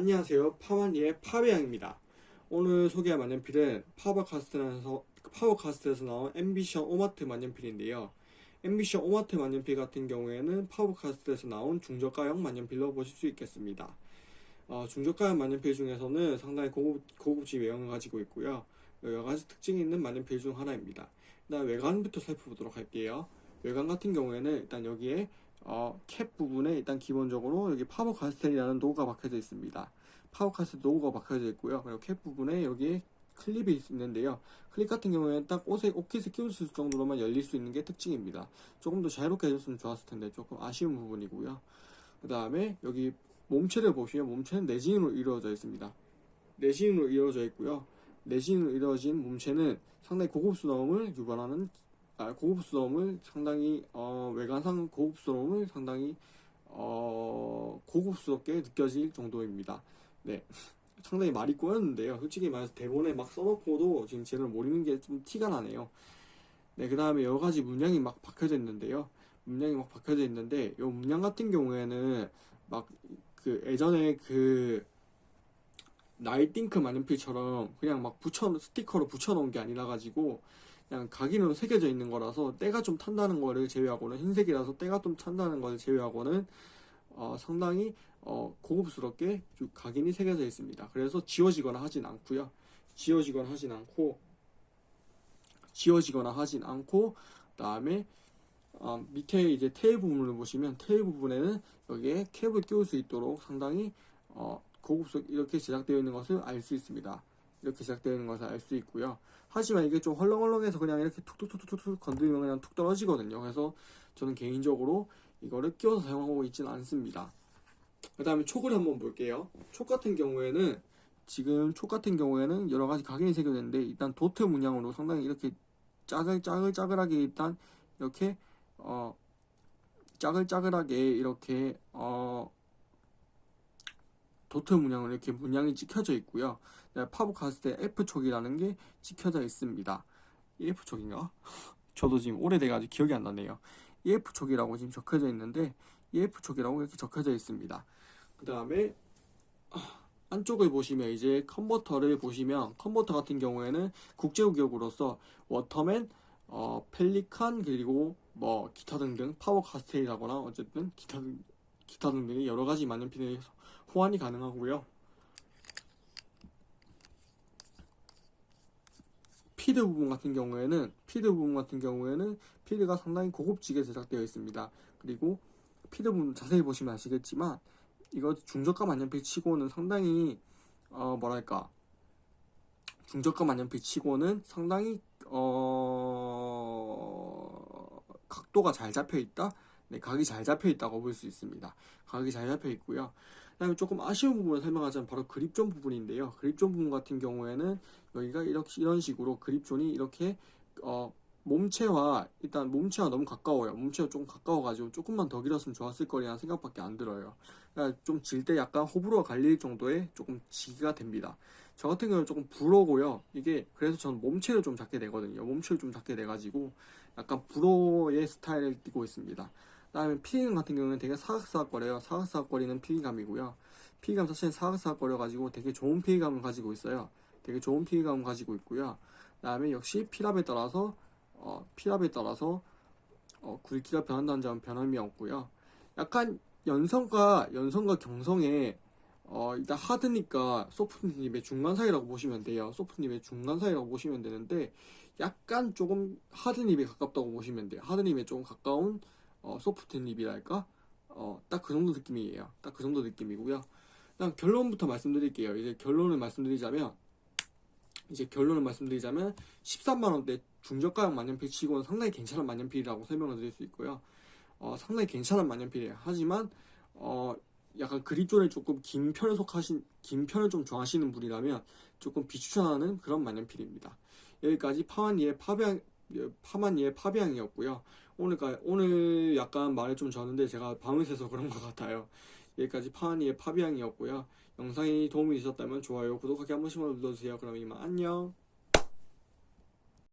안녕하세요. 파마니의 파베양입니다. 오늘 소개할 만년필은 파버카스텔에서, 파버카스텔에서 나온 앰비션 옵아트 만년필인데요. 앰비션 옵아트 만년필 같은 경우에는 파버카스텔에서 나온 중저가형 만년필로 보실 수 있겠습니다. 어, 중저가형 만년필 중에서는 상당히 고급, 고급진 외형을 가지고 있고요. 여러 가지 특징이 있는 만년필 중 하나입니다. 일단 외관부터 살펴보도록 할게요. 외관 같은 경우에는 일단 여기에 어, 캡 부분에 일단 기본적으로 여기 파버카스텔이라는 로고가 박혀져 있습니다. 파버카스텔 로고가 박혀져 있고요. 그리고 캡 부분에 여기에 클립이 있는데요. 클립 같은 경우에는 딱 옷에 옷깃을 끼울 수 있을 정도로만 열릴 수 있는 게 특징입니다. 조금 더 자유롭게 해줬으면 좋았을 텐데 조금 아쉬운 부분이고요. 그 다음에 여기 몸체를 보시면 몸체는 레진으로 이루어져 있습니다. 레진으로 이루어져 있고요. 레진으로 이루어진 몸체는 상당히 고급스러움을 유발하는 아, 고급스러움을 상당히 어, 외관상 고급스러움을 상당히 어, 고급스럽게 느껴질 정도입니다. 네. 상당히 말이 꼬였는데요. 솔직히 말해서 대본에 막 써놓고도 지금 제대로 모르는 게 좀 티가 나네요. 네, 그 다음에 여러 가지 문양이 막 박혀져 있는데요. 문양이 막 박혀져 있는데, 이 문양 같은 경우에는 막 그 예전에 그 나이팅크 만년필처럼 그냥 막 붙여 스티커로 붙여놓은 게 아니라 가지고 그냥 각인으로 새겨져 있는 거라서 때가 좀 탄다는 거를 제외하고는 흰색이라서 때가 좀 탄다는 것을 제외하고는 어, 상당히 어, 고급스럽게 각인이 새겨져 있습니다. 그래서 지워지거나 하진 않고요. 지워지거나 하진 않고 지워지거나 하진 않고 그다음에 어, 밑에 이제 테일 부분을 보시면 테일 부분에는 여기에 캡을 끼울 수 있도록 상당히 어, 고급스럽게 이렇게 제작되어 있는 것을 알 수 있습니다. 이렇게 제작되어 있는 것을 알 수 있고요. 하지만 이게 좀 헐렁헐렁해서 그냥 이렇게 툭툭툭툭툭 건드리면 그냥 툭 떨어지거든요. 그래서 저는 개인적으로 이거를 끼워서 사용하고 있지는 않습니다. 그 다음에 촉을 한번 볼게요. 촉 같은 경우에는 지금 촉 같은 경우에는 여러 가지 각인이 새겨졌는데 일단 도트 문양으로 상당히 이렇게 짜글 짜글 짜글하게 일단 이렇게 어 짜글 짜글하게 이렇게 어 도트 문양으로 이렇게 문양이 찍혀져 있고요. 파버카스텔 F촉이라는 게 찍혀져 있습니다. 이 F촉인가? 저도 지금 오래돼가지고 기억이 안 나네요. 이 F촉이라고 지금 적혀져 있는데 이 F촉이라고 이렇게 적혀져 있습니다. 그 다음에 안쪽을 보시면 이제 컨버터를 보시면 컨버터 같은 경우에는 국제규격으로서 워터맨, 어, 펠리칸 그리고 뭐 기타 등등 파버카스텔이라거나 어쨌든 기타 등 기타 등등의 여러 가지 만년필에 호환이 가능하고요. 피드 부분 같은 경우에는 피드 부분 같은 경우에는 피드가 상당히 고급지게 제작되어 있습니다. 그리고 피드 부분 자세히 보시면 아시겠지만 이거 중저가 만년필 치고는 상당히 어 뭐랄까 중저가 만년필 치고는 상당히 어 각도가 잘 잡혀 있다. 네, 각이 잘 잡혀 있다고 볼 수 있습니다. 각이 잘 잡혀 있고요. 그다음에 조금 아쉬운 부분을 설명하자면 바로 그립존 부분인데요. 그립존 부분 같은 경우에는 여기가 이렇게 이런 식으로 그립존이 이렇게 어 몸체와 일단 몸체와 너무 가까워요. 몸체와 조금 가까워가지고 조금만 더 길었으면 좋았을 거라는 생각밖에 안 들어요. 그러니까 좀 질 때 약간 호불호가 갈릴 정도의 조금 지기가 됩니다. 저 같은 경우는 조금 불어고요. 이게 그래서 저는 몸체를 좀 작게 되거든요. 몸체를 좀 작게 돼가지고 약간 불어의 스타일을 띠고 있습니다. 그다음에 피감 같은 경우는 되게 사각사각거려요. 사각사각거리는 피감이고요. 피감 자체는 사각사각거려가지고 되게 좋은 피감을 가지고 있어요. 되게 좋은 피감을 가지고 있고요. 그 다음에 역시 피랍에 따라서 어, 피랍에 따라서 어, 굵기가 변한다는 점은 변함이 없고요. 약간 연성과 연성과 경성에 어, 일단 하드니까 소프트님의 중간 사이라고 보시면 돼요. 소프트님의 중간 사이라고 보시면 되는데 약간 조금 하드닙에 가깝다고 보시면 돼요. 하드닙에 조금 가까운 어, 소프트 립이랄까? 어, 딱 그 정도 느낌이에요. 딱 그 정도 느낌이고요. 일단 결론부터 말씀드릴게요. 이제 결론을 말씀드리자면 이제 결론을 말씀드리자면 13만원대 중저가형 만년필 치고는 상당히 괜찮은 만년필이라고 설명을 드릴 수 있고요. 어, 상당히 괜찮은 만년필이에요. 하지만 어, 약간 그립존에 조금 긴 편을 속하신 긴 편을 좀 좋아하시는 분이라면 조금 비추천하는 그런 만년필입니다. 여기까지 파완이의 파비앙 파만이의 파비앙이었고요. 오늘 오늘 약간 말을 좀 졌는데 제가 밤을 새서 그런 것 같아요. 여기까지 파완이의 파비앙이었고요. 영상이 도움이 되셨다면 좋아요, 구독하기 한 번씩만 눌러주세요. 그럼 이만 안녕.